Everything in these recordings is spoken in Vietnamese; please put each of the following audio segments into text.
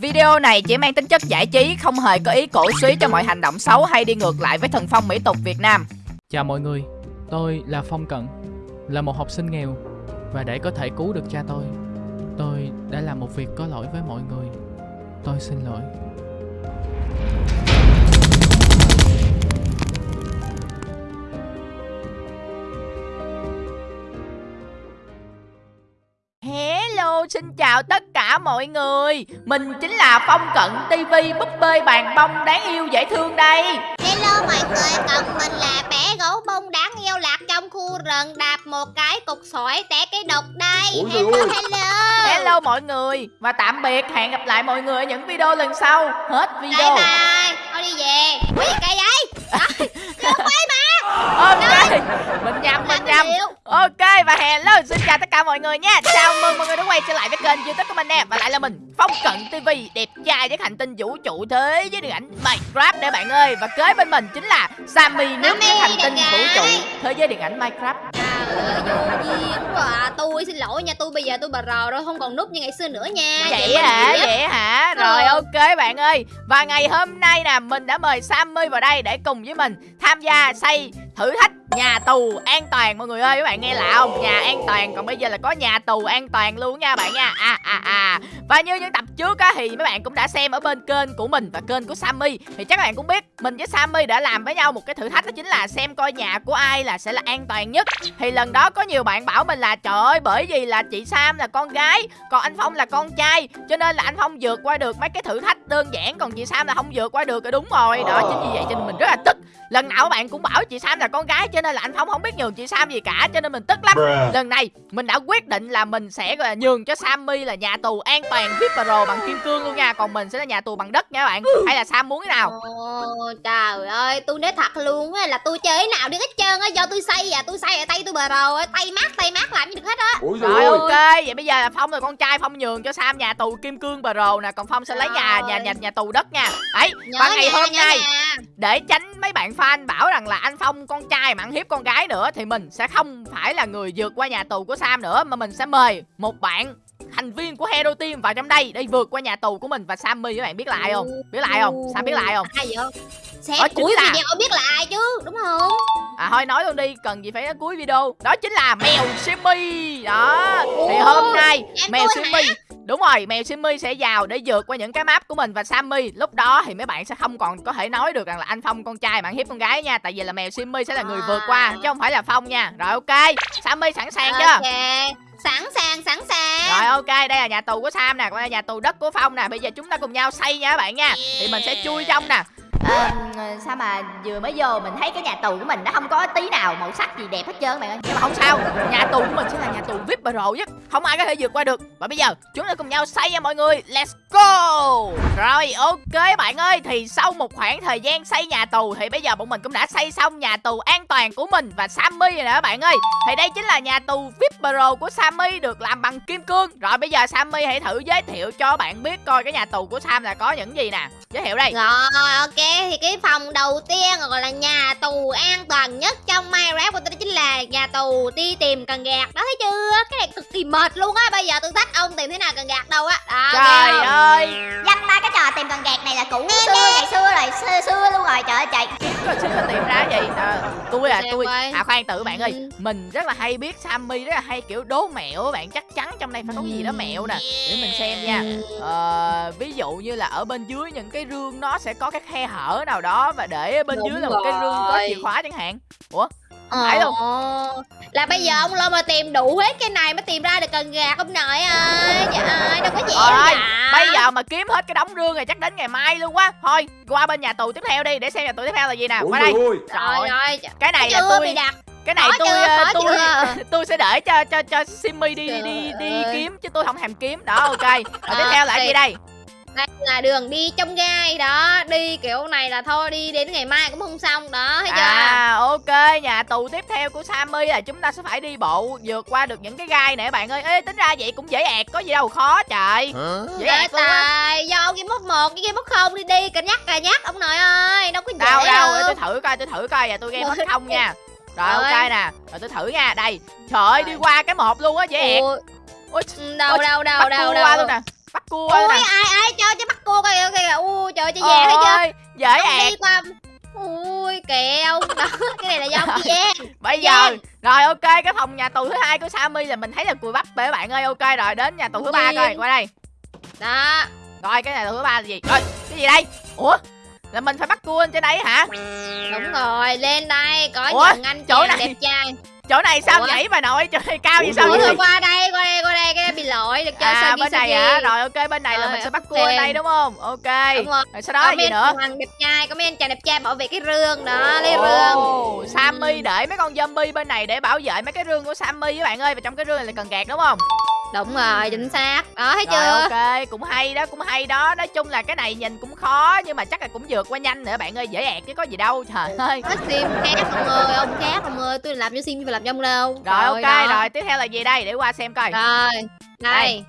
Video này chỉ mang tính chất giải trí, không hề có ý cổ suý cho mọi hành động xấu hay đi ngược lại với thần phong mỹ tục Việt Nam. Chào mọi người, tôi là Phong Cận, là một học sinh nghèo và để có thể cứu được cha tôi, tôi đã làm một việc có lỗi với mọi người. Tôi xin lỗi. Xin chào tất cả mọi người. Mình chính là Phong Cận TV búp bê bàn bông đáng yêu dễ thương đây. Hello mọi người, còn mình là bé gấu bông đáng yêu lạc trong khu rừng đạp một cái cục sỏi té cái độc đây. Ôi Hello, hello. Hello mọi người Và tạm biệt, hẹn gặp lại mọi người ở những video lần sau. Hết Bye video. Bye, thôi đi về. Ui, cây vậy? Rồi, Được quay mà Ok, mình nhầm, mình nhầm. Ok và hello, xin chào tất cả mọi người nha. Chào mừng mọi người đã quay trở lại với kênh youtube của mình nè. Và lại là mình, Phong Cận TV Đẹp trai với hành tinh vũ trụ thế với điện ảnh Minecraft nè bạn ơi. Và kế bên mình chính là Sammy nước với hành tinh vũ trụ Thế giới điện ảnh Minecraft À. Tôi xin lỗi nha, tôi bây giờ tôi bà rò rồi Không còn núp như ngày xưa nữa nha. Vậy hả, vậy? Hả? Rồi ok bạn ơi. Và ngày hôm nay nè Mình đã mời Sammy vào đây để cùng với mình Tham gia xây thử thách nhà tù an toàn, mọi người ơi, các bạn nghe lạ không? Nhà an toàn, còn bây giờ là có nhà tù an toàn luôn nha bạn nha. À à à. Và như những tập trước á, thì mấy bạn cũng đã xem ở bên kênh của mình và kênh của Sammy. Thì chắc các bạn cũng biết, mình với Sammy đã làm với nhau một cái thử thách đó chính là xem coi nhà của ai là sẽ là an toàn nhất. Thì lần đó có nhiều bạn bảo mình là, trời ơi, bởi vì là chị Sam là con gái, còn anh Phong là con trai, cho nên là anh Phong vượt qua được mấy cái thử thách đơn giản, còn chị Sam là không vượt qua được. Rồi đúng rồi đó, chính vì vậy cho nên mình rất là tức. Lần nào các bạn cũng bảo chị Sam là con gái chứ cho nên là anh Phong không biết nhường chị Sam gì cả cho nên mình tức lắm. Lần này mình đã quyết định là mình sẽ gọi là nhường cho Sammy là nhà tù an toàn VIP Pro bằng kim cương luôn nha. Còn mình sẽ là nhà tù bằng đất nha các bạn. Hay là Sam muốn cái nào? Ồ, trời ơi, tôi nói thật luôn á là tôi chơi cái nào được hết trơn á. Do tôi xây à, tôi xây ở tay tôi bờ rồ á Tay mát, tay mát làm gì được hết á. Rồi ơi. Vậy bây giờ là Phong là con trai Phong nhường cho Sam nhà tù kim cương Pro nè. Còn Phong sẽ lấy nhà Rồi. nhà nhà nhà tù đất nha. Đấy Nhớ và ngày hôm nay để tránh mấy bạn fan bảo rằng là anh Phong con trai mà ăn hiếp con gái nữa thì mình sẽ không phải là người vượt qua nhà tù của Sam nữa mà mình sẽ mời một bạn thành viên của Hero Team vào trong đây để vượt qua nhà tù của mình và Sammy các bạn biết là ai không? Biết là ai không? Sam biết là ai không? Ai vậy? Xem Đó cuối là- video biết là ai chứ, đúng không? À thôi nói luôn đi, cần gì phải cuối video. Đó chính là mèo Simmy. Đó. Thì hôm nay mèo Simmy Đúng rồi, mèo Simmy sẽ vào để vượt qua những cái map của mình và Sammy Lúc đó thì mấy bạn sẽ không còn có thể nói được rằng là anh Phong con trai ăn hiếp con gái nha Tại vì là mèo Simmy sẽ là người vượt qua chứ không phải là Phong nha Rồi ok, Sammy sẵn sàng chưa? Sẵn sàng, sẵn sàng Rồi ok, đây là nhà tù của Sam nè, còn đây là nhà tù đất của Phong nè. Bây giờ chúng ta cùng nhau xây nha các bạn nha. Thì mình sẽ chui trong nè. Ờ, sao mà vừa mới vô mình thấy cái nhà tù của mình nó không có tí nào màu sắc gì đẹp hết trơn bạn ơi Nhưng mà không sao, nhà tù của mình sẽ là nhà tù VIP Pro nhất. Không ai có thể vượt qua được. Và bây giờ chúng ta cùng nhau xây nha mọi người. Let's go. Rồi ok bạn ơi, thì sau một khoảng thời gian xây nhà tù thì bây giờ bọn mình cũng đã xây xong nhà tù an toàn của mình và Sammy rồi nè các bạn ơi. Thì đây chính là nhà tù VIP Pro của Sammy được làm bằng kim cương. Rồi bây giờ Sammy hãy thử giới thiệu cho bạn biết coi cái nhà tù của Sam là có những gì nè. Giới thiệu đây. Rồi, ok, thì cái phòng đầu tiên gọi là nhà tù an toàn nhất trong Minecraft của tôi đó chính là nhà tù đi tìm cần gạt Đó thấy chưa? Cái này cực kỳ mệt luôn á, bây giờ tôi thách ông tìm thế nào cần gạt đâu á Đó, Trời ơi. Dăm ba cái trò tìm cần gạt này là cũ xưa ngày xưa rồi xưa xưa luôn rồi trời ơi trời Rồi tìm ra gì à, tôi Xem tôi à khoan tự bạn ơi Ừ. mình rất là hay biết Sammy rất là hay kiểu đố mẹo á bạn chắc chắn trong đây phải có gì đó mẹo nè. Để mình xem nha. Ờ, ví dụ như là ở bên dưới những cái rương nó sẽ có cái khe hở nào đó và để ở bên Đúng dưới là một cái rương có chìa khóa chẳng hạn. Ủa không phải luôn. Ồ, Là bây giờ ông lo mà tìm đủ hết cái này mới tìm ra được cần gạt ông nội ơi. Trời ơi, đâu có dễ đâu Rồi, bây giờ mà kiếm hết cái đống rương này chắc đến ngày mai luôn quá. Thôi qua bên nhà tù tiếp theo đi để xem nhà tù tiếp theo là gì nè. Qua đây. ơi. Rồi, rồi, cái này là chưa tôi bị đặt cái này tôi ờ, tôi chưa? tôi sẽ để cho cho cho Simmy đi đi đi, Trời đi ơi. kiếm chứ tôi không thèm kiếm. Đó ok. Rồi tiếp theo là cái gì đây? Đây là đường đi trong gai. Đó Đi kiểu này là thôi đi đến ngày mai cũng không xong. Đó, thấy chưa? À ok, nhà tù tiếp theo của Sammy là chúng ta sẽ phải đi bộ vượt qua được những cái gai này bạn ơi. Ê tính ra vậy cũng dễ ẹt, có gì đâu. Khó trời. Dễ Trời ẹt trời, do ông game mốt 1 với game mốt không đi đi Cà nhắc cà nhắc ông nội ơi. Đâu có dễ Đâu đâu, tôi thử coi, tôi thử coi. Và tôi game hết không nha. Rồi ok nè, rồi tôi thử nha. Đây. Trời ơi đi qua cái một luôn á, dễ ẹt. Ui, Ôi, ừ, đâu ôi, đâu đâu bắt đâu cua qua đâu luôn nè. Bắt cua Ui nè. ai ai cho cho bắt chị vàng thấy chưa Ôi, dễ ẹt ui kẹo. Đó cái này là do ông chị vàng bây giờ rồi ok cái phòng nhà tù thứ hai của Sammy là mình thấy là cùi bắp các bạn ơi. Ok rồi đến nhà tù thứ ba coi qua đây. Đó. Rồi cái nhà tù thứ ba là gì? Rồi cái gì đây? Ủa là mình phải bắt cua lên trên đây hả? Đúng rồi lên đây có Ủa, những anh chỗ này- đẹp trai. chỗ này sao Ủa? nhảy bà nội? Trời ơi, cao vậy sao Ủa, vậy? qua đây qua đây qua đây cái bị lỗi được chơi à sao bên này hả? Rồi ok bên này là Rồi, mình sẽ bắt cua lên đây đúng không? Ok. Đúng rồi. rồi sau đó là gì nữa? chàng đẹp trai có mấy anh chàng đẹp trai bảo vệ cái rương đó lấy rương. Sammy để mấy con zombie bên này để bảo vệ mấy cái rương của Sammy các bạn ơi và trong cái rương này là cần gạt đúng không đúng rồi chính xác. Đó thấy rồi chưa? ok cũng hay đó cũng hay đó. Nói chung là cái này nhìn cũng khó nhưng mà chắc là cũng vượt qua nhanh nữa. Bạn ơi dễ ẹt chứ có gì đâu trời ơi. có sim khác ông ơi? Ông khác ông ơi tôi làm cho sim phải làm cho ông đâu. Rồi ok đó. rồi tiếp theo là gì đây? Để qua xem coi. Rồi Đây, đây.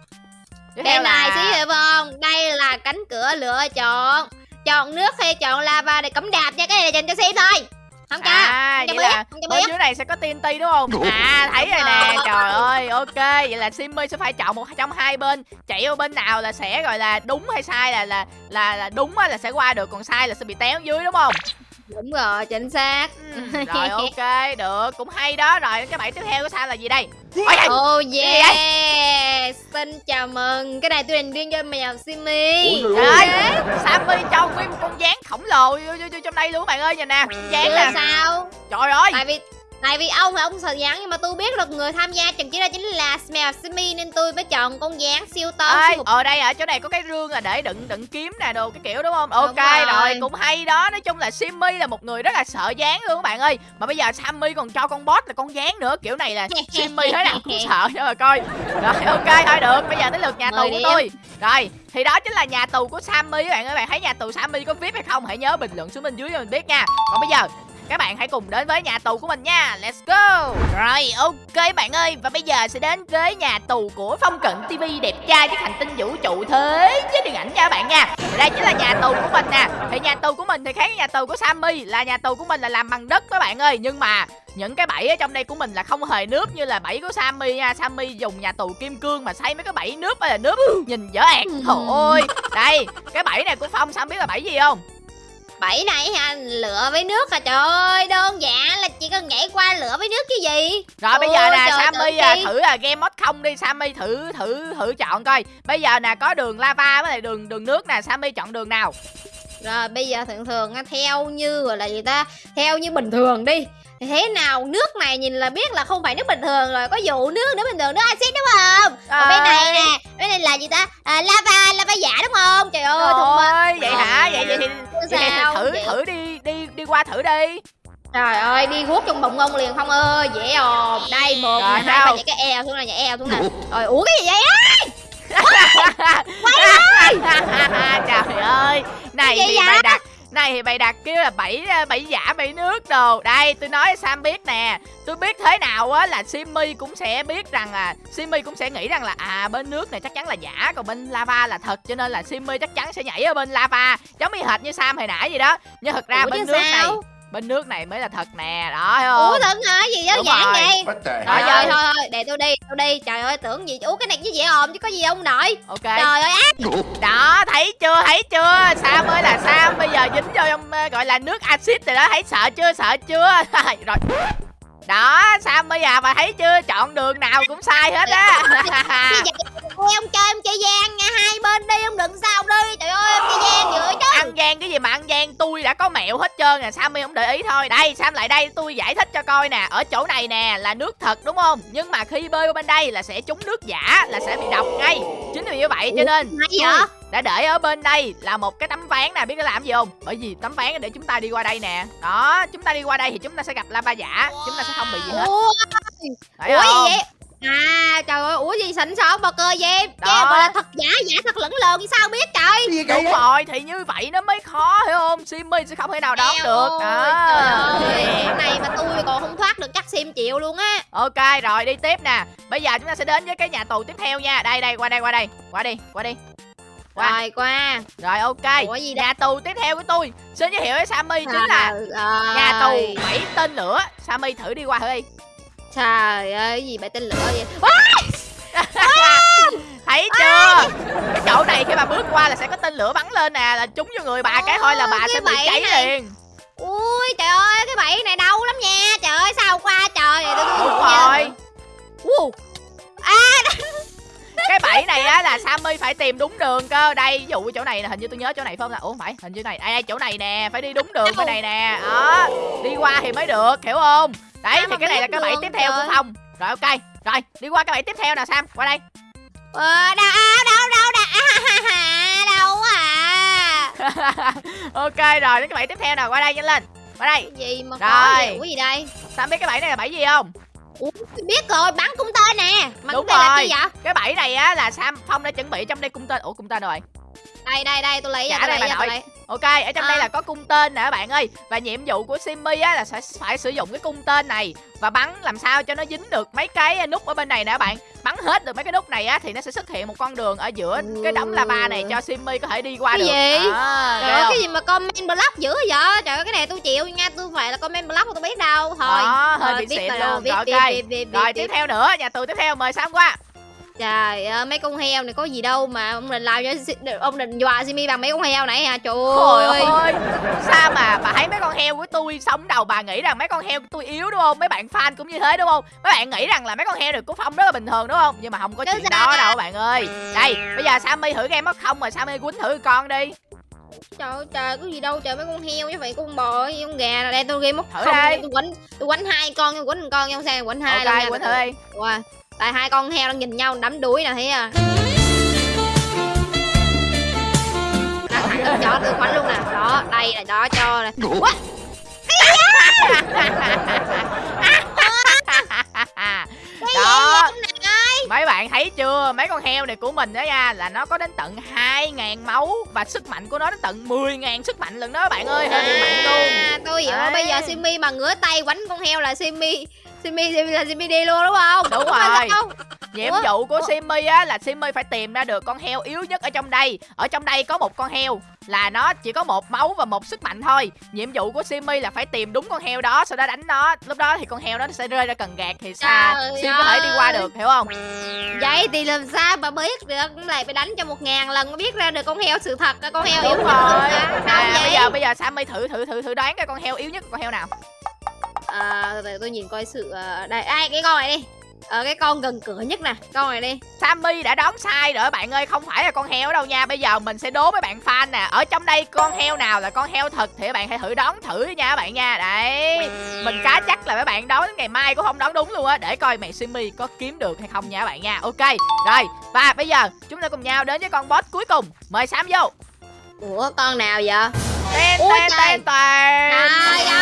Tiếp bên này là xí hiểu không? Đây là cánh cửa lựa chọn. Chọn nước hay chọn lava để cấm đạp nha. Cái này là dành cho sim thôi không cho à không cho vậy biết là không cho bên biết. dưới này sẽ có TNT đúng không? À thấy rồi nè trời ơi ok vậy là Simmy sẽ phải chọn một trong hai bên. Chạy vô bên nào là sẽ gọi là đúng hay sai là là là, là đúng á là sẽ qua được còn sai là sẽ bị té xuống dưới đúng không? Đúng rồi chính xác. Ừ, rồi ok được cũng hay đó. Rồi cái bẫy tiếp theo của sao là gì đây? Oh gì yeah Xin chào mừng. Cái này tôi dành riêng cho mèo Simi trời ơi Sammy vô, vô, vô trong đây luôn bạn ơi nhìn nè Chứ nè. sao? Trời ơi! Tại vì Tại vì ông thì ông sợ gián nhưng mà tôi biết được người tham gia trận chiến đó chính là mèo Simi nên tôi mới chọn con gián siêu to Ê, siêu ở đây ở chỗ này có cái rương là để đựng đựng kiếm nè đồ cái kiểu đúng không? Ok rồi. rồi. cũng hay đó. Nói chung là Simmy là một người rất là sợ gián luôn các bạn ơi. Mà bây giờ Sammy còn cho con boss là con gián nữa kiểu này là Simmy thế nào cũng sợ cho mà coi. Rồi ok thôi được. Bây giờ tới lượt nhà tù của tôi. rồi thì đó chính là nhà tù của Sammy các bạn ơi. Bạn thấy nhà tù Sammy có vip hay không? Hãy nhớ bình luận xuống bên dưới cho mình biết nha. Còn bây giờ các bạn hãy cùng đến với nhà tù của mình nha. Let's go. Rồi ok bạn ơi. Và bây giờ sẽ đến với nhà tù của Phong Cận TV đẹp trai với hành tinh vũ trụ thế với điện ảnh nha các bạn nha. Đây chính là nhà tù của mình nè. Thì nhà tù của mình thì khác với nhà tù của Sammy Là nhà tù của mình là làm bằng đất các bạn ơi. Nhưng mà những cái bẫy ở trong đây của mình là không hề nước như là bẫy của Sammy nha. Sammy dùng nhà tù kim cương mà xây mấy cái bẫy nước là nước. Nhìn dở ẹt Trời ơi. Đây cái bẫy này của Phong Sam biết là bẫy gì không Bảy này ha lửa với nước à trời ơi đơn giản là chỉ cần nhảy qua lửa với nước chứ gì. Rồi bây giờ nè Sammy à, thử à, game mod không đi Sammy thử thử thử chọn coi. Bây giờ nè có đường lava với lại đường đường nước nè, Sammy chọn đường nào? Rồi bây giờ thường thường theo như gọi là gì ta? Theo như bình thường đi thì thế nào nước này nhìn là biết là không phải nước bình thường rồi có vụ nước nước bình thường nước axit đúng không? Còn bên này nè bên này là gì ta? À, lava lava giả đúng không? Trời ơi thông minh Ôi, vậy hả? Vậy vậy thì, vậy thì sao? thử Vậy- thử đi đi đi qua thử đi. trời ơi đi guốc trong bụng ông liền không ơi dễ ồn. Đây một Rồi, nè, hai sao? ba nhảy cái eo xuống này nhảy eo xuống nè. Rồi ủa cái gì vậy á Trời ơi, này Cái thì gì vậy? bày đặt này thì bày đặt kêu là bảy bảy giả bảy nước đồ. Đây tôi nói sam biết nè. Tôi biết thế nào á là simmy cũng sẽ biết rằng là simmy cũng sẽ nghĩ rằng là à bên nước này chắc chắn là giả còn bên lava là thật cho nên là simmy chắc chắn sẽ nhảy ở bên lava. Giống như hệt như sam hồi nãy vậy đó. Nhưng thật ra Ủa, bên nước này sao? Bên nước này mới là thật nè đó thấy không? Ủa thật hả? Gì giản rồi. vậy? Trời giờ- ơi, thôi thôi, để tôi đi, tôi đi. Trời ơi, tưởng gì? Ủa cái này chứ dễ ồn chứ có gì không nội. ok. Trời ơi, ác. đó thấy chưa? Thấy chưa? Sam ơi là sam bây giờ dính vô trong ờ, gọi là nước axit rồi đó. Thấy sợ chưa? Sợ chưa? Rồi. Đó sam bây giờ bà thấy chưa? Chọn đường nào cũng sai hết á Vậy? ông chơi ông chơi gian nha, hai bên đi, ông đừng sao đi. Trời ơi, ông chơi gian dữ chứ. ăn gian cái gì mà ăn gian? Tôi đã có mẹo hết trơn à sammy không để ý thôi. Đây sam lại đây tôi giải thích cho coi nè. Ở chỗ này nè là nước thật đúng không? Nhưng mà khi bơi qua bên đây là sẽ trúng nước giả là sẽ bị độc ngay. Chính vì như vậy cho nên Hay vậy? đã để ở bên đây là một cái tấm ván nè. Biết nó làm gì không? Bởi vì tấm ván để chúng ta đi qua đây nè. Đó chúng ta đi qua đây thì chúng ta sẽ gặp lava giả. Chúng ta sẽ không bị gì hết. Ủa, gì vậy? À, trời ơi, ủa gì xịn sò bò cơ vậy? Đó. Che gọi là thật giả, giả thật lẫn lộn thì sao biết trời? Gì đúng vậy? rồi thì như vậy nó mới khó hiểu không simmy sẽ không thể nào đón được ơi, đó Trời ơi, cái này mà tôi còn không thoát được chắc sim chịu luôn á. ok rồi đi tiếp nè bây giờ chúng ta sẽ đến với cái nhà tù tiếp theo nha đây đây qua đây qua đây qua đi qua đi Qua. Rồi qua. rồi ok Ủa gì nhà tù tiếp theo của tôi xin giới thiệu với sammy chính là Trời nhà tù bảy tên lửa sammy thử đi qua thử đi Trời ơi, cái gì vậy tên lửa vậy? thấy chưa? Cái chỗ này khi mà bước qua là sẽ có tên lửa bắn lên nè là trúng vô người bà cái thôi là bà sẽ cái bị cháy này. liền. Ui trời ơi cái bẫy này đau lắm nha. Trời ơi sao qua trời tôi tôi đúng rồi. Wow. cái bẫy này á là Sammy phải tìm đúng đường cơ. Đây ví dụ chỗ này là hình như tôi nhớ chỗ này phải không? Là ủa không phải hình như này đây, đây chỗ này nè phải đi đúng đường bên này nè. Đó đi qua thì mới được hiểu không đấy thì cái này là cái bẫy tiếp theo của phong. Rồi ok. Rồi đi qua cái bẫy tiếp theo nào sam qua đây. Ờ, đâu đâu đâu đâu à, đâu à? Ok rồi đến cái bẫy tiếp theo nào qua đây nhanh lên. Qua đây. Cái gì mà Rồi. cái gì đây? Sam biết cái bẫy này là bẫy gì không? Ủa, biết rồi bắn cung tên nè. Mà Đúng cung tên là rồi. chi vậy? Cái bẫy này á là sam phong đã chuẩn bị trong đây cung tên. Ủa cung tên rồi đây đây đây tôi lấy Trả ra tôi đây bà nội. Ok, ở trong đây À. là có cung tên nè các bạn ơi. Và nhiệm vụ của Simmy á là sẽ phải sử dụng cái cung tên này Và bắn làm sao cho nó dính được mấy cái nút ở bên này nè các bạn. Bắn hết được mấy cái nút này á thì nó sẽ xuất hiện một con đường ở giữa cái đống lava này cho Simmy có thể đi qua Cái được. gì? à, trời ơi cái gì mà comment block dữ vậy? Trời ơi cái này tôi chịu nha tôi phải là comment block tôi biết đâu. Thôi. Đó, hơi Thôi, bị biết xịn rồi, luôn. biết, Rồi, biết, ok. biết, biết, biết, Rồi tiếp. theo nữa, nhà tù tiếp theo mời Sam qua trời ơi mấy con heo này có gì đâu mà ông định làm cho ông định dọa Simi bằng mấy con heo này hả? Trời ơi. ơi. Sao mà bà thấy mấy con heo của tôi sống đầu bà nghĩ rằng mấy con heo của tôi yếu đúng không? Mấy bạn fan cũng như thế đúng không? Mấy bạn nghĩ rằng là mấy con heo này của Phong rất là bình thường đúng không? Nhưng mà không có Chứ chuyện đó đâu bạn ơi. Đây bây giờ Sammy thử game mất không rồi Sammy quýnh thử con đi. Trời ơi trời có gì đâu trời mấy con heo chứ phải con bò với con gà này đây tôi game mất Thử không. đây. tôi quánh tôi quánh hai con tôi quánh một con không sao quánh hai Ok luôn nha quýnh thử đi. Wow. Tại hai con heo đang nhìn nhau đắm đuối nè thấy à Đó, thẳng lên cho tôi quánh luôn nè. Đó đây là đó cho nè. What? Đó. Mấy bạn thấy chưa? Mấy con heo này của mình đó nha Là nó có đến tận 2.000 máu Và sức mạnh của nó đến tận 10.000 sức mạnh lần đó bạn ơi. Hơi bị mạnh luôn. à, tôi hiểu. Bây giờ Simi mà ngửa tay quánh con heo là Simi Simi Simi là Simi đi luôn đúng không Đúng rồi. sao? Nhiệm Ủa? vụ của Ủa? Simmy á là Simmy phải tìm ra được con heo yếu nhất ở trong đây. Ở trong đây có một con heo là nó chỉ có một máu và một sức mạnh thôi. Nhiệm vụ của Simmy là phải tìm đúng con heo đó, sau đó đánh nó. Lúc đó thì con heo đó sẽ rơi ra cần gạt thì xa Trời Sim có thể đi qua được, hiểu không? vậy thì làm sao mà biết được cũng lại phải đánh cho một ngàn lần mới biết ra được con heo sự thật con heo yếu Đúng nhất rồi. đâu Nè, bây giờ bây giờ Sammy thử thử thử thử đoán cái con heo yếu nhất con heo nào. À, từ từ tôi nhìn coi sự ờ, đây ai cái con này đi ờ cái con gần cửa nhất nè con này đi Sammy đã đoán sai rồi bạn ơi, không phải là con heo đâu nha. Bây giờ mình sẽ đố mấy bạn fan nè. Ở trong đây con heo nào là con heo thật thì các bạn hãy thử đoán thử nha các bạn nha. Đấy. Mình cá chắc là mấy bạn đoán đến ngày mai cũng không đoán đúng luôn á để coi mẹ Simmy có kiếm được hay không nha các bạn nha. Ok. Rồi, và bây giờ chúng ta cùng nhau đến với con boss cuối cùng. Mời Sam vô. ủa con nào vậy trời. ten ten. trời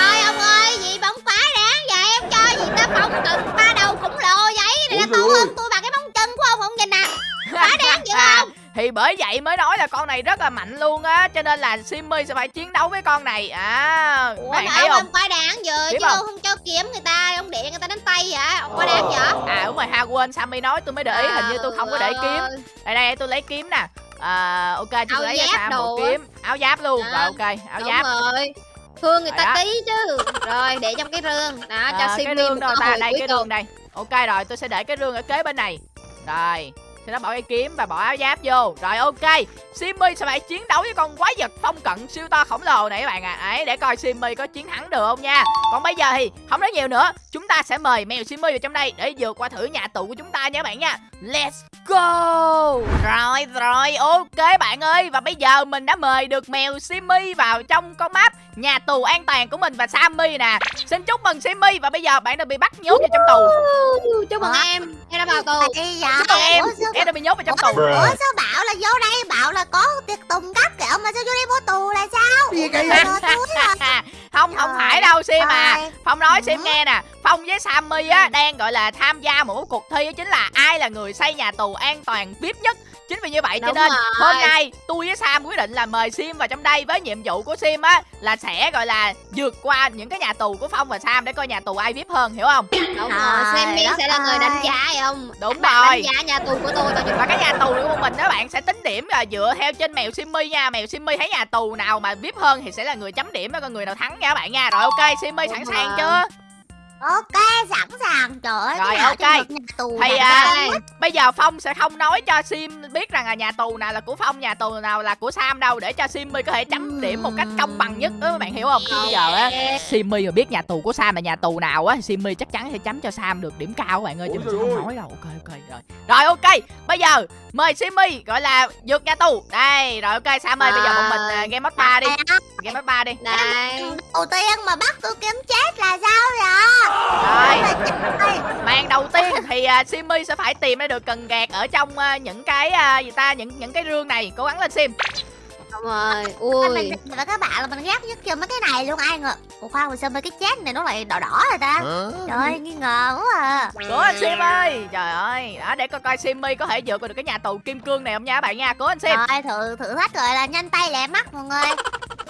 thì bởi vậy mới nói là con này rất là mạnh luôn á cho nên là Simmy sẽ phải chiến đấu với con này. À ủa mà thấy ông không? ông quá đáng vừa Biết chứ không? ông không cho kiếm người ta ông để người ta đánh tay vậy ông quá đáng vậy à đúng rồi ha quên Sammy nói tôi mới để ý hình như tôi không có để kiếm. đây đây tôi lấy kiếm nè. À, ok tôi lấy cho Sam một kiếm. Áo giáp luôn. Đó. rồi ok áo giáp. rồi. Thương người Rồi ta đó. tí chứ. Rồi để trong cái rương. Đó cho À, Simi cái rương đâu ta đây cái rương đây. Ok rồi tôi sẽ để cái rương ở kế bên này. Rồi sau đó bỏ cái kiếm và bỏ áo giáp vô. Rồi ok. Simmy sẽ phải chiến đấu với con quái vật phong cận siêu to khổng lồ này các bạn ạ? À. đấy để coi Simmy có chiến thắng được không nha. Còn bây giờ thì không nói nhiều nữa. Chúng ta sẽ mời mèo Simmy vào trong đây để vượt qua thử nhà tù của chúng ta nha các bạn nha. Let's go! Rồi rồi ok bạn ơi. Và bây giờ mình đã mời được mèo Simmy vào trong con map nhà tù an toàn của mình và Sammy nè. Xin chúc mừng Simmy và bây giờ bạn đã bị bắt nhốt vào trong tù. Chúc mừng Hả? em. Em đã vào tù. Chúc mừng em em đã bị nhốt vào trong tù. Ủa sao bảo là vô đây? Bảo là có tiệc tùng các kiểu mà sao vô đây mua tù là sao? Gì kỳ không không phải đâu Sim à. ơi. Phong nói. Sim nghe nè. Phong với Sammy á đang gọi là tham gia một cái cuộc thi đó chính là ai là người xây nhà tù an toàn VIP nhất Chính vì như vậy cho nên rồi. hôm nay tôi với Sam quyết định là mời Sim vào trong đây với nhiệm vụ của Sim á là sẽ gọi là vượt qua những cái nhà tù của Phong và Sam để coi nhà tù ai VIP hơn hiểu không? đúng rồi Sammy sẽ là người đánh giá phải không Đúng Bạn rồi. đánh giá nhà tù của tôi Và cái nhà tù của mình đó bạn sẽ tính điểm là dựa theo trên mèo Simmy nha Mèo Simmy thấy nhà tù nào mà VIP hơn thì sẽ là người chấm điểm và coi người nào thắng nha các bạn nha Rồi ok Simmy sẵn sàng chưa? Ok, sẵn sàng. Trời ơi, Rồi, ok. tù Thì này à, bây giờ Phong sẽ không nói cho Sim biết rằng là nhà tù nào là của Phong, nhà tù nào là của Sam đâu để cho Simmy có thể chấm điểm một cách công bằng nhất đó các bạn hiểu không? Chứ bây giờ á Simmy mà biết nhà tù của Sam là nhà tù nào á, Simmy chắc chắn sẽ chấm cho Sam được điểm cao các bạn ơi chứ mình sẽ không nói đâu. Ok ok rồi. Rồi ok, bây giờ mời Simmy gọi là vượt nhà tù. Đây, rồi ok Sam ơi, bây giờ một mình à, game mode 3 đi. Game mode 3 đi. Đây. Đầu tiên mà bắt tôi kiếm chết là sao vậy? Rồi. Màn đầu tiên thì uh, Simmy sẽ phải tìm ra được cần gạt ở trong à, những cái à, gì ta những những cái rương này. Cố gắng lên Sim. Đúng rồi. Ui. Mình và các bạn là mình ghét nhất kia mấy cái này luôn ai ngờ. Ủa khoan sao mấy cái chết này nó lại đỏ đỏ rồi ta? Trời ơi, nghi ngờ quá à. Cố anh Sim ơi Trời ơi Đó để coi coi Simmy có thể vượt qua được cái nhà tù kim cương này không nha các bạn nha Cố anh Sim Rồi thử thử thách gọi là nhanh tay lẹ mắt mọi người.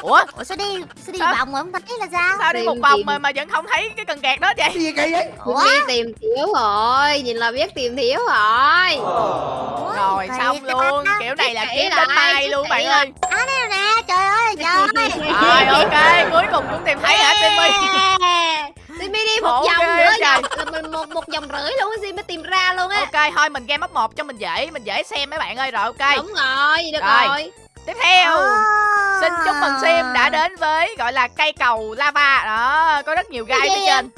Ủa Ủa sao đi sao đi Sao? vòng mà không thấy là sao? sao đi Tìm, một vòng tìm. mà mà vẫn không thấy cái cần gạt đó vậy Cái gì kỳ vậy? Ủa? Biết tìm thiếu rồi nhìn là biết tìm thiếu rồi Ủa, Rồi kỳ xong ta. luôn Kiểu này là kiếm đến chứ luôn bạn ơi À đây nè, trời ơi, trời. Rồi ok Cuối cùng cũng tìm thấy hả Simmy Simmy đi một Khổ vòng nữa trời. vòng là mình một một vòng rưỡi luôn Simmy mới tìm ra luôn á Ok thôi mình game up một cho mình dễ Mình dễ xem mấy bạn ơi Rồi ok đúng rồi được Rồi. rồi Tiếp theo À. Xin chúc mừng Sim đã đến với gọi là cây cầu lava. Đó Có rất nhiều gai phía trên.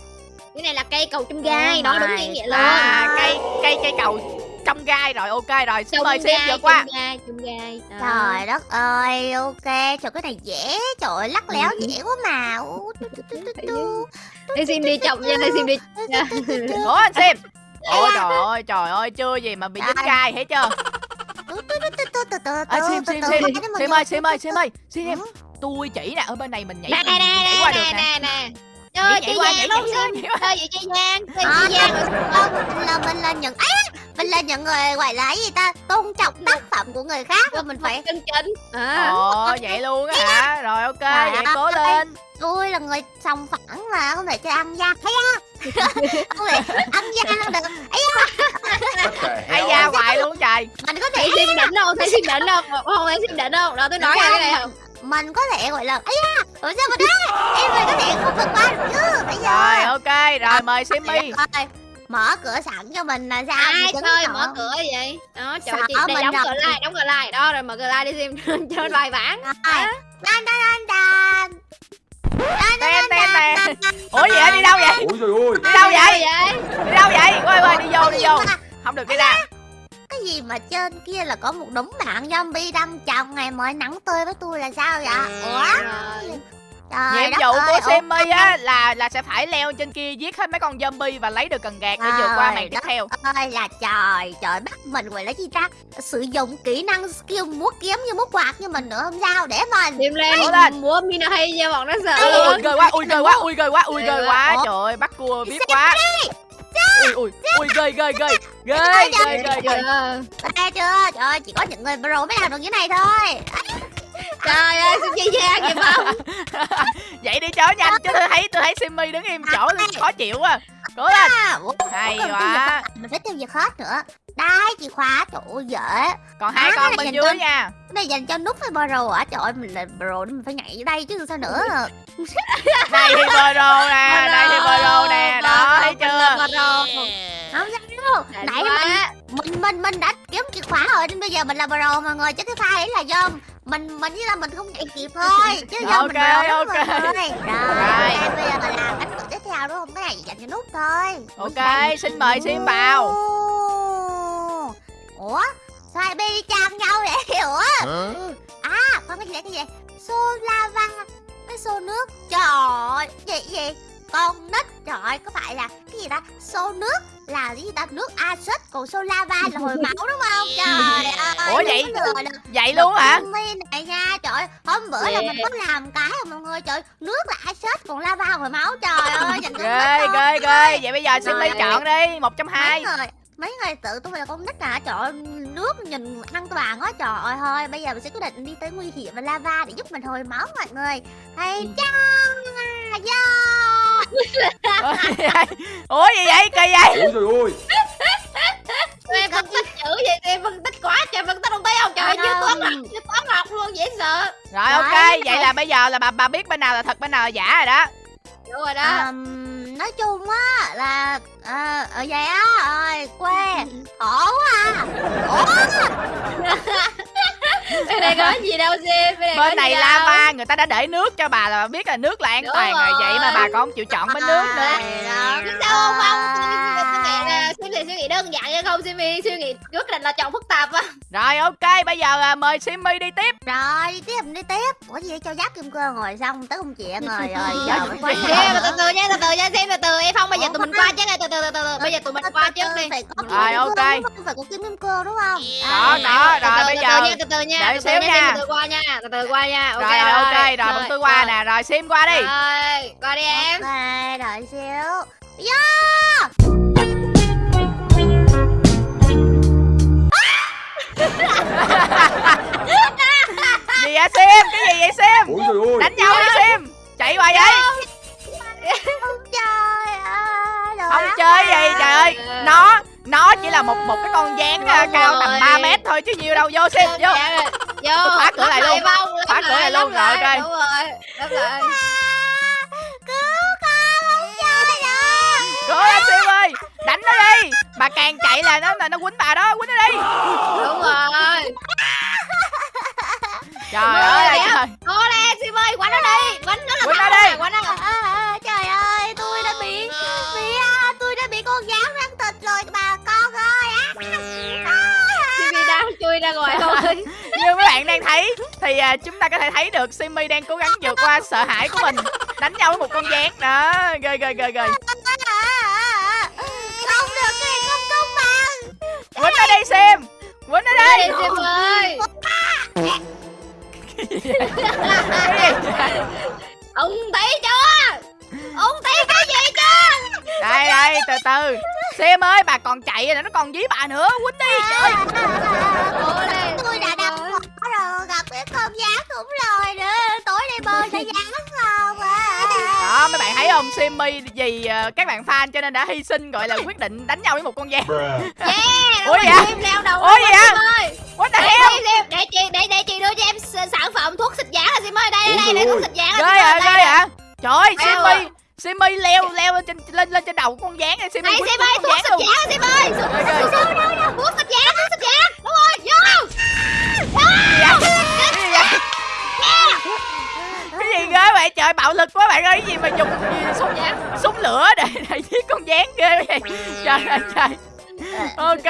cái này là cây cầu trong gai nói đúng ý nghĩa luôn À cây cây cây cầu trong gai. Rồi ok rồi xin mời Sim vượt qua. trong gai trong gai Đó. Trời đất ơi, ok, trời cái này dễ, trời ơi, lắc léo dễ quá mà. Đây Sim đi chậm nha đây Sim đi. Cố anh Sim? Ôi trời ơi trời ơi chưa gì mà bị dính gai thấy chưa À, tu, Sim tu, Sim ơi Sim ơi Sim ơi Sim Ừ. Tôi chỉ nè ở bên này mình nhảy nè nè nhảy nè qua được nè nè nè chơi qua giang chơi giang À, chơi giang rồi Không, là mình là những ấy mình là những người gọi là gì ta? Tôn trọng tác phẩm của người khác. Và mình phải chân chân à Ồ vậy luôn á hả? Rồi ok Trời vậy cố lên. Tôi là người sòng phẳng mà không thể chơi ăn gian thấy á không thể ăn gian không được. Ấy Ai da hoài luôn trời. Mình có thể Sim đỉnh không? Thấy Sim đỉnh không? Không thấy Sim đỉnh không? Đó tôi nói cái này không? Mình có thể gọi là ấy à ủa sao mà đó em mình có thể không vượt qua được chứ. Bây giờ Rồi ok rồi mời Simmy Rồi, mở cửa sẵn cho mình là sao ai tỏ. mở cửa vậy đó trời Sợ chị đây đóng cửa lại đóng cửa lại đó rồi mở cửa lại đi Sim chơi bài bản. Đan đan đan đan. Đan Ten, đan ten nè. đan đan. Ủa gì vậy đi đâu vậy Ôi trời ơi Đi đâu vậy vậy Đi đâu vậy Quay quay đi vô đi vô Không được đi ra Cái gì mà trên kia là có một đống bạn zombie đang chồng ngày mới nắng tươi với tôi là sao vậy? Ủa? Rồi Trời Nhiệm vụ ơi, của ủa, Simmy á là là sẽ phải leo trên kia giết hết mấy con zombie và lấy được cần gạt để vượt qua màn tiếp theo. ơi là trời trời bắt mình gọi là gì ta sử dụng kỹ năng skill múa kiếm như múa quạt như mình nữa không sao để mình Sim lên lên. múa Mina hay nha bọn nó sợ Ui, ghê quá, ui ghê quá, ui ghê quá, ui ghê quá. Trời ơi, bắt cua biết quá. Ui ui, ui ghê ghê ghê. Ghê ghê ghê ghê. Chưa trời ơi chỉ có những người pro mới làm được như này thôi trời ơi Sim chơi giang vậy không Vậy đi chó nhanh chứ tôi thấy tôi thấy Simmy đứng im chỗ tôi khó chịu quá. Cố lên. à, Hay quá. mình phải tiêu diệt hết nữa đây chìa khóa trời ơi dễ Còn hai À, con bên dưới nha. cái này dành cho nút với pro à trời ơi mình là nên mình phải nhảy vô đây chứ sao nữa Đây thì Bro nè, đây thì Bro nè, đó thấy chưa? không sao đâu nãy mình mình mình đã kiếm chìa khóa rồi nên bây giờ mình là pro mọi người chứ cái file ấy là do mình mình chỉ là mình không chạy kịp thôi chứ do mình Ok, pro đúng ok. rồi. Rồi Rồi. ok, bây giờ mình làm cách tiếp theo đúng không? Cái này dành cho nút thôi. Ok, xin mời Sim vào. Ủa sao hai đi chạm nhau vậy? Ủa? À con cái gì đấy cái gì? Vậy xô lava cái xô nước. Trời ơi gì gì con nít trời ơi có phải là cái gì ta xô nước là cái gì ta nước axit còn xô lava là hồi máu đúng không trời ơi Ủa vậy? Vậy luôn hả? Này nha trời hôm bữa là mình có làm cái rồi mọi người trời nước là axit còn lava hồi máu trời ơi Ghê ghê ghê. Vậy bây giờ Simmy Rồi. chọn đi, một trong mấy hai. người mấy người tự tôi là con nít à trời ơi, nước nhìn an toàn quá trời ơi thôi bây giờ mình sẽ quyết định đi tới nguy hiểm và lava để giúp mình hồi máu mọi người hay chăng yeah. Ủa gì vậy? Kỳ vậy? Ôi trời ơi. Em phân tích chữ vậy em phân tích quá trời phân tích không thấy không? Trời như toán học như toán học luôn dễ sợ. Rồi ok, vậy là bây giờ là bà bà biết bên nào là thật bên nào là giả rồi đó. đúng rồi đó. Um, nói chung á là à, ở vậy á. Rồi quê. Khổ quá. À Bên này có gì đâu Sim Bên này, bên này đâu. lava người ta đã để nước cho bà là bà biết là nước là an Đúng toàn rồi. Rồi. vậy mà bà còn không chịu chọn bên nước nữa. Đó sao không không Suy nghĩ là Sim thì suy nghĩ đơn giản chứ không Sim thì suy nghĩ quyết định là chọn phức tạp á. Rồi ok bây giờ à, mời simmy đi tiếp. Rồi đi tiếp đi tiếp. Ủa gì cho giáp kim cương ngồi xong tới công chuyện rồi rồi. Giờ mới quay từ từ nha từ từ nha Sim từ từ. Em không bây giờ tụi mình qua chứ này từ từ từ từ. Bây giờ tụi mình qua trước đi. phải có Rồi, ok. phải có kim kim cương đúng không? Đó, đó, rồi bây giờ từ từ từ nha đợi từ từ xíu nha, từ từ qua nha từ từ qua nha. Ok rồi rồi ok rồi. bọn tôi qua nè. Rồi sim qua đi. Rồi qua đi em. Ok đợi xíu. Gì thấy được Simmy đang cố gắng vượt qua sợ hãi của mình. Đánh nhau với một con gián. Đó ghê ghê ghê ghê không được này không công bằng. Quýnh nó đi Sim. Quýnh nó đi. đi sim ơi. Ông thấy chưa? Ông thấy cái gì chưa? Đây đây từ từ. Sim ơi bà còn chạy rồi nó còn dí bà nữa. Quýnh đi. Trời đó mấy bạn thấy không? Simmy vì ờ, các bạn fan cho nên đã hy sinh gọi là quyết định đánh nhau với một con Bruh. Yeah Ủa? Sim leo đầu Ủa ơi. What the Để, hell? để, để chị để để chị đưa cho em sản phẩm thuốc xịt giả là Sim ơi. Đây đây đây để thuốc xịt giả ghê là Sim ơi, ghê đây, à trời ơi Simmy Simmy leo leo lên trên lên lên trên đầu con gián này Simmy đây quýnh Sim con ơi thuốc xịt giả Sim ơi. Ghê, ghê. thuốc xịt giả thuốc xịt giả đúng rồi vô. Gì vậy gì ghê vậy? Trời bạo lực quá bạn ơi cái gì mà dùng gì súng súng lửa để để giết con gián ghê vậy? Trời ơi trời. Ok.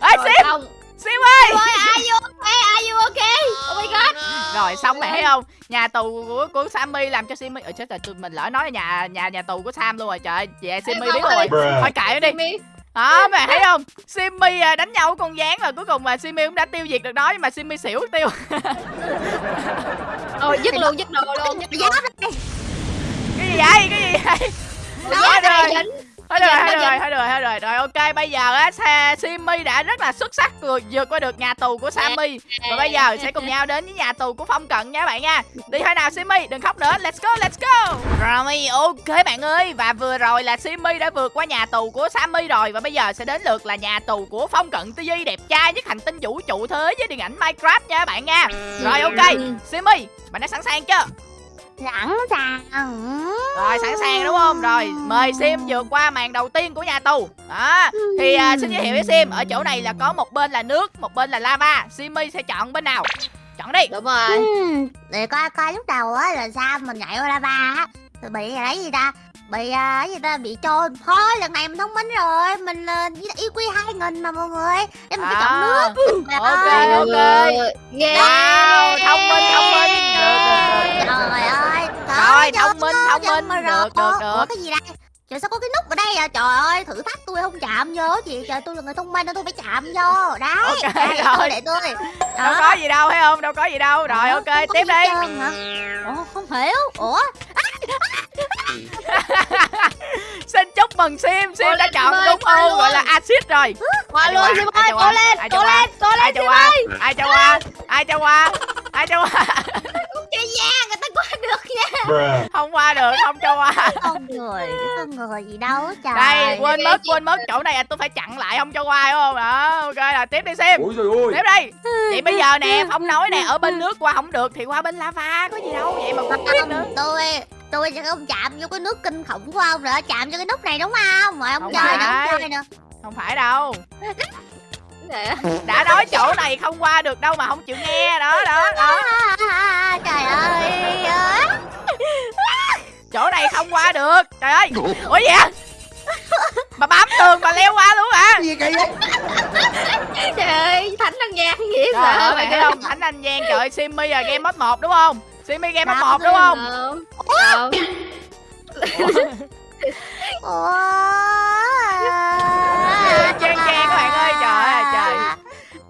Ê sim! ơi Sim ơi! Are you okay? Are you okay? Oh my god. Rồi xong mày thấy không? Nhà tù của của Sammy làm cho Simmy ở chết rồi tụi mình lỡ nói là nhà nhà nhà tù của Sam luôn rồi. Trời ơi, vậy Simmy biết rồi. thôi cãi nó đi. Đó mày thấy không? Simmy à, đánh nhau với con gián rồi cuối cùng mà Simmy cũng đã tiêu diệt được nó nhưng mà Simmy xỉu tiêu Ôi dứt luôn dứt đồ luôn dứt luôn. cái gì vậy? Cái gì vậy? Thôi giá rồi. dính thôi rồi Dạ, thôi dạ. rồi thôi rồi thôi rồi. Rồi ok bây giờ á Simmy đã rất là xuất sắc vượt vượt qua được nhà tù của Sammy và bây giờ sẽ cùng nhau đến với nhà tù của Phong Cận nha các bạn nha. Đi thôi nào Simmy đừng khóc nữa. Let's go let's go. Rồi ok bạn ơi. Và vừa rồi là Simmy đã vượt qua nhà tù của Sammy rồi. Và bây giờ sẽ đến lượt là nhà tù của Phong Cận TV đẹp trai nhất hành tinh vũ trụ thế với điện ảnh Minecraft nha các bạn nha. Rồi ok. Simmy bạn đã sẵn sàng chưa sẵn sàng. Rồi sẵn sàng đúng không? Rồi mời Sim vượt qua màn đầu tiên của nhà tù. Đó Thì à, xin giới thiệu với Sim Ở chỗ này là có một bên là nước Một bên là lava. Simmy sẽ chọn bên nào? Chọn đi. Đúng rồi. Ừm, để coi coi lúc đầu á là sao mình nhảy qua lava á. Bị cái gì ta bị à, gì ta? Bị trôi thôi lần này mình thông minh rồi. Mình yêu quy hai nghìn mà mọi người. Để mình phải chọn nước. Ok, ơi, ok. nghe Wow thông minh thông minh. Được được được trời ơi. Trời thông minh, thông minh, mà được, rồi. được, Ủa, được. cái gì đây? Trời sao có cái nút ở đây à trời ơi thử thách tôi không? Chạm vô chị trời tôi là người thông minh nên tôi phải chạm vô. Đấy Ok, để rồi. tôi để tôi. Đâu có gì đâu thấy không? Đâu có gì đâu. Rồi Ủa, ok tiếp gì đi? Ủa không hiểu. Ủa Xin chúc mừng Sim Sim đã chọn đúng ô gọi là axit rồi. Qua Ai cho luôn qua? Sim Ai ơi cho cố qua? lên Ai cho cố qua? lên cố Ai lên cho Sim qua ơi. Ai cho qua Ai cho qua Ai cho qua không chơi gian người ta qua được nha. Không qua được Không cho qua con người cái con người gì đâu trời đây quên mất quên mất chỗ này tôi phải chặn lại không cho qua đúng không? Đó ok là tiếp đi xem Ôi trời ơi tiếp đi. Vậy bây giờ nè phong nói nè ở bên nước qua không được thì qua bên lava có gì đâu vậy mà cũng biết nữa tôi tôi sẽ không chạm vô cái nước kinh khủng của ông nữa. Chạm vô cái nút này đúng không? Mời ông Không chơi phải. ông chơi nè. Không phải đâu. Đã nói chỗ này không qua được đâu mà không chịu nghe. Đó đó đó. À, trời ơi. Chỗ này không qua được. Trời ơi. Ủa gì vậy? Bà bám tường bà leo qua luôn hả? Gì kỳ vậy? Trời ơi, Thánh ăn gian gì trời sợ ơi bạn thấy không? thánh anh giang trời ơi, simmy là game mode một đúng không simmy game mode một đúng không? Không. Không. Ủa? Chen chen các bạn ơi, trời ơi, trời.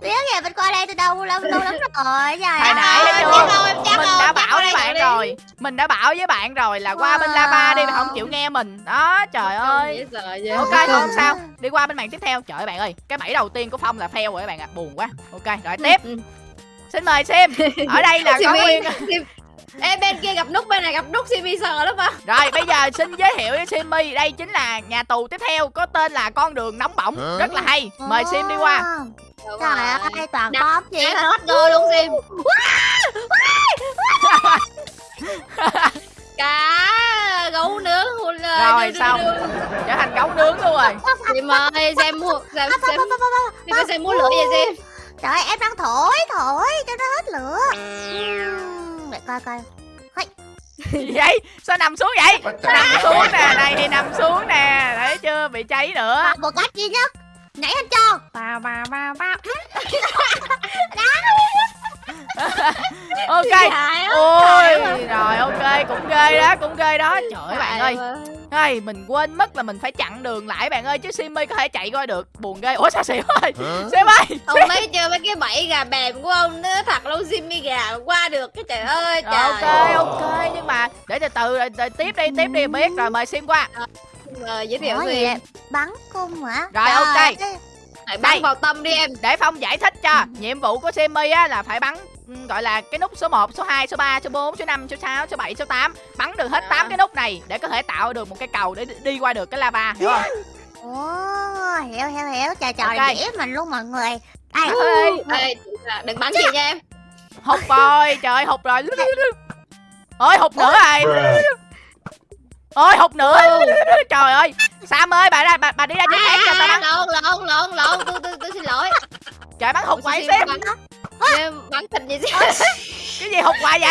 Biết kìa mình qua đây từ đâu lâu lâu lắm rồi trời hồi nãy em chắc mình đã bảo với bạn rồi. Mình đã bảo với bạn rồi là qua bên lava đi mà không chịu nghe mình. Đó trời ơi. ok không sao. Đi qua bên màn tiếp theo. Trời ơi bạn ơi cái bẫy đầu tiên của phong là fail rồi các bạn ạ. Buồn quá. Ok rồi tiếp. Ừ. xin mời sim. Ở đây là có Simi, nguyên Ê bên kia gặp nút bên này gặp nút Simi sợ lắm á rồi bây giờ xin giới thiệu với simmy đây chính là nhà tù tiếp theo có tên là con đường nóng bỏng. Hả? rất là hay. Mời sim đi qua. Trời ơi toàn gì Đáng hết go luôn Sim. Cá gấu nướng Rồi, xong. trở thành gấu nướng luôn rồi. Sim ơi xem mua xem xem ơi xem mua lửa vậy Sim? Trời ơi em đang thổi thổi cho nó hết lửa Để coi coi. Gì vậy? Sao nằm xuống vậy? Nằm xuống nè này thì nằm xuống nè. Thấy chưa? Bị cháy nữa. Còn một cách duy nhất. Nhảy lên tròn Bao bao bao bao ok. Ôi rồi ok cũng ghê đó cũng ghê đó. Trời ơi bạn ơi. Ây, mình quên mất là mình phải chặn đường lại bạn ơi chứ Simmy có thể chạy qua được. Buồn ghê. Ủa sao xỉu ơi? Sim ơi Ông thấy chưa mấy cái bẫy gà bèm của ông nó thật lâu Simi gà qua được cái trời ơi trời ok ok nhưng mà để từ từ rồi, rồi tiếp đi tiếp đi biết rồi mời Sim qua. Rồi giới thiệu gì vậy? Bắn cung hả? Rồi, ok. Hãy Đây. bắn vào tâm đi em. Để Phong giải thích cho. Nhiệm vụ của Simmy á là phải bắn ừ, gọi là cái nút số 1, số 2, số 3, số 4, số 5, số 6, số 7, số 8 bắn được hết Dạ. 8 cái nút này để có thể tạo được một cái cầu để đi qua được cái lava hiểu không? Ồ, hiểu hiểu hiểu. Trời trời Ok. dễ mình luôn mọi người. Đây Ê, Ê, đừng bắn chị nha em. Hụt rồi trời ơi hụt rồi. Ôi hụt nữa rồi. Ôi hụt nữa. Trời ơi. Sam ơi bà ra bà, bà đi ra chỗ khác cho tao bắn. lộn lộn lộn lộn. Tôi tôi tôi xin lỗi. Trời bắn hụt Ủa, hoài bắn thịt gì chứ. Cái gì hụt hoài vậy?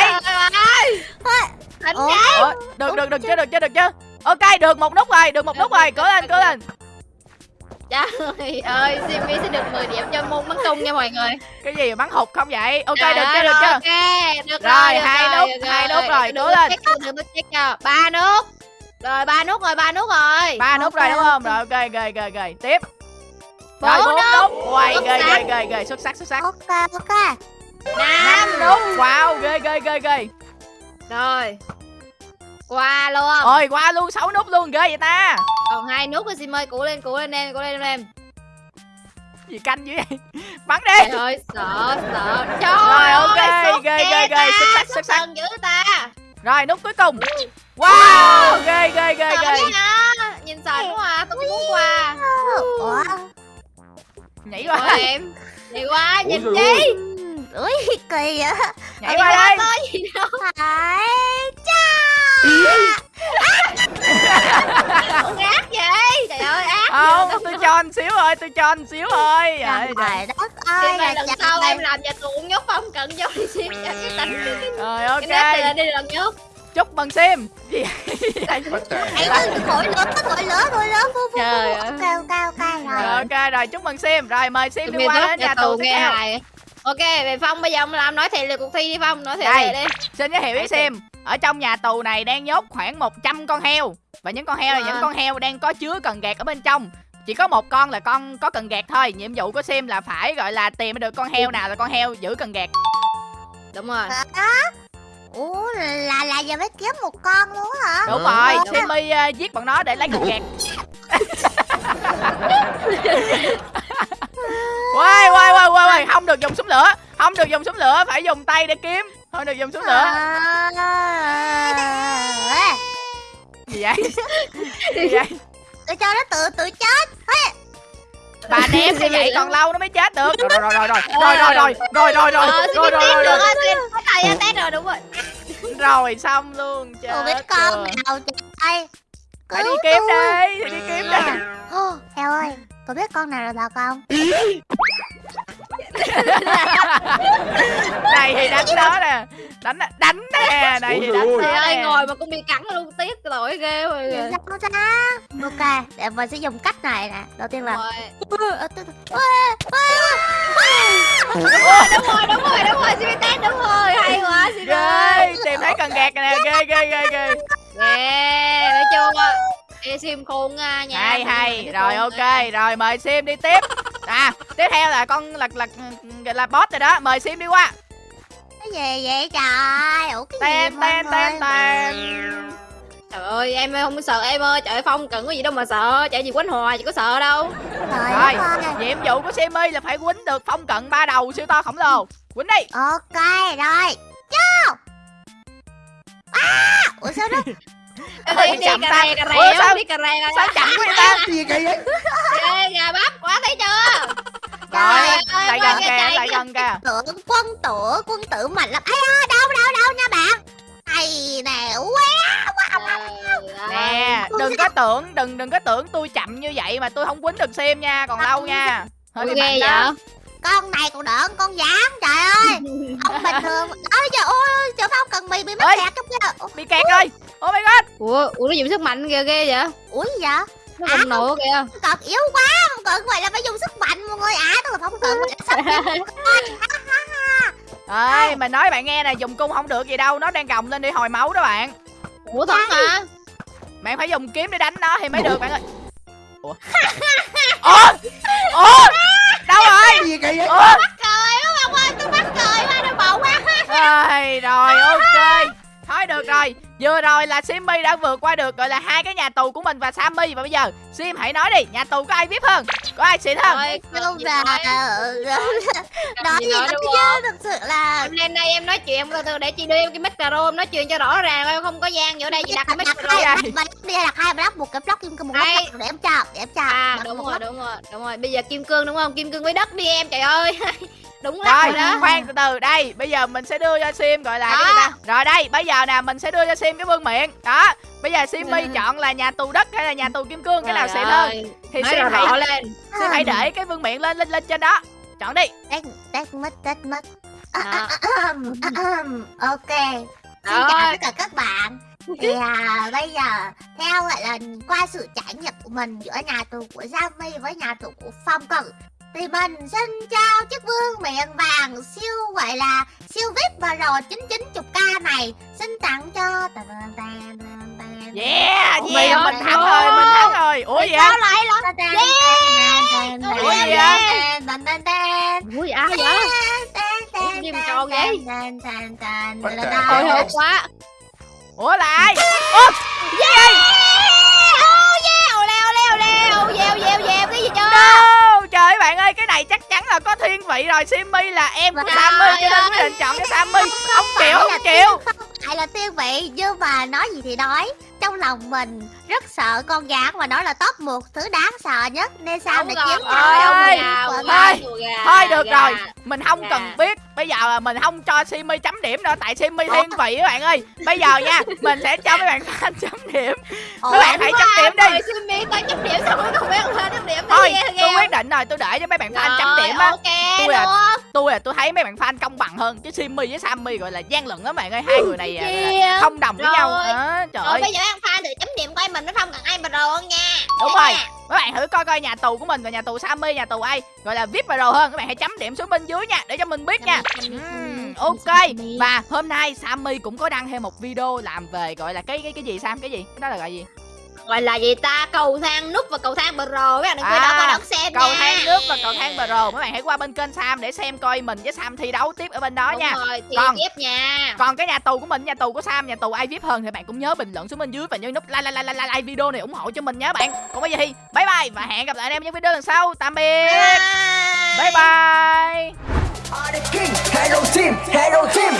Thịt Ủa, được được được chưa được chưa được chưa ok được một nút rồi được một nút rồi. cố lên cố lên. Trời ơi Simi sẽ được 10 điểm cho môn bắn cung nha mọi người. Cái gì mà bắn hụt không vậy? Ok được chưa được chưa ok được Rồi, rồi hai nút, hai nút rồi, cố lên. đừng có check ba nút. Rồi ba nút rồi ba nút rồi. Ba nút rồi Ok, đúng không? rồi ok ghê ghê ghê tiếp rồi Bốn quay Xuất ghê ghê ghê ghê. Xuất sắc xuất sắc. Ok ok. Năm nút wow ghê ghê ghê ghê. Rồi. Qua luôn. Ôi qua luôn. Sáu nút luôn. Ghê vậy ta. Còn hai nút rồi Sim ơi cũ lên cũ lên em cũ lên em. Gì canh dữ vậy? Bắn đi. Trời ơi sợ sợ. Trời Rồi, ok, ghê, ghê, ghê, xuất sắc, xuất sắc. dữ ta. Rồi nút cuối cùng. Wow ghê ghê ghê ghê. nhìn sợ quá à tôi muốn qua. Ủa nhảy qua. đây em đi qua nhìn chi Ui kỳ vậy. Nhảy qua đây có gì đâu. Phải cha ác vậy? Trời ơi ác không tôi cho anh xíu thôi tôi cho anh xíu thôi trời đất ơi. Ơi là lần sau em. làm nhà tù cũng nhốt phong cận vô đi cho cái tính rồi cái nét ok lên đi lần nhốt chúc mừng sim. Gì hell? ơi, thổi lớn, thổi lớn, thổi lớn, phu, phu, Trời phu. ơi. Ok, ok, ok, rồi. Rồi. ok rồi chúc mừng sim. Rồi mời sim đi qua đến nhà tù nghe hài. Ok về phong bây giờ ông làm nói thiệt là cuộc thi đi phong nói thiệt Đây. đi. Xin giới thiệu với Sim. Ở trong nhà tù này đang nhốt khoảng 100 con heo. Và những con heo là Wow. những con heo đang có chứa cần gạt ở bên trong. Chỉ có một con là con có cần gạt thôi. Nhiệm vụ của Sim là phải gọi là tìm được con heo nào là con heo giữ cần gạt. Đúng rồi. Hả? Ủa, là, là giờ mới kiếm một con luôn hả? Đúng Hả? rồi Đúng. Simmy ờ, giết bọn nó để lấy cần gạt Quay quay quay quay quay Không được dùng súng lửa Không được dùng súng lửa Phải dùng tay để kiếm Không được dùng súng lửa Gì vậy Gì vậy Tôi cho nó tự tự chết. Bà ném như vậy còn lâu nó mới chết được. Rồi rồi rồi rồi. Rồi rồi rồi. Rồi rồi rồi. Ờ Rồi rồi rồi rồi. rồi test rồi đúng rồi. Rồi xong luôn chết biết con rồi. nào trời phải đi kiếm tôi. đi đi kiếm đi Heo ơi Có biết con nào là thật không này thì đánh nó nè đánh đánh nè này thì đánh Trời ơi ngồi mà cũng bị cắn luôn tiếc tội ghê rồi sao Ok Để mình sẽ dùng cách này nè Đầu tiên là Rồi. Ờ, từ từ. đúng rồi đúng rồi đúng rồi Simitet đúng rồi hay quá ghê ơi tìm thấy cần gạt nè ghê ghê ghê ghê ghê thấy chưa Ê, Sim khôn nha nha hay hay rồi ok rồi mời sim đi tiếp à tiếp theo là con là là là, là boss rồi đó mời sim đi qua. Cái gì vậy trời? Ủa cái ten gì ten người? ten Trời ơi em không sợ em ơi Trời ơi Phong cần có gì đâu mà sợ Chạy gì quánh hòa chị có sợ đâu. Trời Rồi. nhiệm vụ của Simmy là phải quýnh được phong cận ba đầu siêu to khổng lồ. Quýnh đi. Ok rồi. Vô. À Ủa sao đó Ôi, đi đi chậm cà rè cà Ủa, rè sao- đi cà rè sao chậm quá vậy ta? Ê, gà bắp quá thấy chưa? Rồi ơi, lại gần cái kìa lại gần kìa. Tưởng quân tử Quân tử mạnh lắm Ây da đâu đâu đâu nha bạn? Hay nè Quá nè đừng có tưởng đừng đừng có tưởng tôi chậm như vậy mà tôi không quýnh được sim nha còn lâu nha. hơi bị mạnh vậy đó Con này còn đỡ con gián Trời ơi. Ông bình thường. Ôi trời ơi Trời phong cần mì bị mắc Ê. kẹt trong kia. Bị kẹt rồi. Oh my god. Ủa, ủa nó dùng sức mạnh ghê ghê vậy? Ủa gì vậy? Nó À, nổ kìa. cần yếu quá Phong cần vậy là phải dùng sức mạnh mọi người. À tôi là phong cần vậy là sắp ơi mà nói bạn nghe nè dùng cung không được gì đâu. Nó đang gồng lên đi hồi máu đó bạn. Ủa thật hả? Bạn phải dùng kiếm để đánh nó thì mới được bạn ơi. Ủa? Ủa? Ủa đâu rồi? Gì kỳ vậy ủa Cười quá Phong ơi tôi mắc cười quá Đau bụng quá Ôi, rồi ok thôi được rồi vừa rồi là Simmy đã vượt qua được gọi là hai cái nhà tù của mình và Sammy. Và bây giờ Sim hãy nói đi nhà tù có ai vip hơn? Có ai xịn hơn? Không gì là nói? Nói gì gì nói đó đúng chứ Thực sự là Hôm nay đây em nói chuyện từ từ để chị đưa em cái micro em nói chuyện cho rõ ràng em không có gian ở đây chị đặt cái micro hai block đi đặt hai block một cái block kim cương một block để em cho để em cho à đúng rồi đúng rồi đúng rồi. Bây giờ kim cương đúng không? Kim cương với đất đi em trời ơi đúng lắm rồi đó. khoan từ từ. Đây bây giờ mình sẽ đưa cho Sim gọi là cái gì Đó. ta rồi đây bây giờ nè mình sẽ đưa cho Sim cái vương miện đó bây giờ Simmy Ừ. chọn là nhà tù đất hay là nhà tù kim cương cái nào xịn hơn ơi, thì Sim hãy lên. Sim hãy để cái vương miện lên lên lên trên đó. Chọn đi. Tết Tết mất Tết mất À, Đó. Ok. Xin chào tất cả các bạn. Thì à, bây giờ theo gọi là qua sự trải nghiệm của mình giữa nhà tù của Giami với nhà tù của Phong Cử thì mình xin trao chiếc vương miệng vàng siêu gọi là siêu vip và rồi 990k này xin tặng cho Tàn, tàn, tàn, tàn, tàn. yeah Oh yeah mình God. thắng rồi mình thắng rồi ủa gì Sao vậy lại Tàn, tàn, tàn, tàn, Ủa vậy? tàn, tàn, tàn. ui ai vậy Ủa, tàn, tròn vậy? tàn, tàn, tàn, What tàn, the tàn. hồi hell? hộp quá ủa là ai ủa oh yeah leo leo leo dèo dèo dèo cái gì chưa ơi cái này chắc chắn là có thiên vị rồi. Simmy là em của Sammy cho nên quyết định chọn cái Sammy. Không chịu không chịu Lại là tiên vị nhưng mà nói gì thì nói trong lòng mình rất sợ con gà mà nó là top một thứ đáng sợ nhất. Nên sao Đúng để chiến ơi, ôi, gà ôi, của ôi, mình. ôi, gà, thôi được gà. rồi. Mình không Dạ. cần biết. Bây giờ là mình không cho Simmy chấm điểm nữa tại Simmy thiên vị các bạn ơi. Bây giờ nha mình sẽ cho mấy bạn fan chấm điểm. Ủa, các bạn hãy chấm điểm đi. Simi tao chấm điểm sao không biết hơn chấm điểm thôi tôi quyết định rồi tôi để cho mấy bạn fan chấm điểm á. ok Tôi à, luôn tôi là tôi thấy mấy bạn fan công bằng hơn chứ Simmy với Sammy gọi là gian lận lắm bạn ơi. Hai người này à, không đồng với nhau. Đó, trời ơi. bây giờ ăn pha được chấm điểm coi mình nó không cần ai mà đồ hơn nha. Đúng rồi. Các bạn thử coi coi nhà tù của mình và nhà tù Sammy nhà tù ai gọi là vip đồ hơn. Các bạn hãy chấm điểm xuống bên dưới nha để cho mình biết nha. Ok. Và hôm nay Sammy cũng có đăng thêm một video làm về gọi là cái cái cái gì Sam? Cái gì? Cái đó là gọi gì Gọi là gì ta? Cầu thang nút và cầu thang bờ rồ các bạn đừng quên À, đó coi đón xem cầu nha. thang nước và cầu thang pro các bạn hãy qua bên kênh Sam để xem coi mình với Sam thi đấu tiếp ở bên đó Đúng nha. rồi thì Còn- tiếp nha. còn cái nhà tù của mình nhà tù của Sam nhà tù ai vip hơn thì bạn cũng nhớ bình luận xuống bên dưới và nhớ nút like like like like, like video này ủng hộ cho mình nhé bạn. Còn bây giờ thì bye bye và hẹn gặp lại anh em những video lần sau. Tạm biệt. Bye bye. King, Hello Team, Hello Team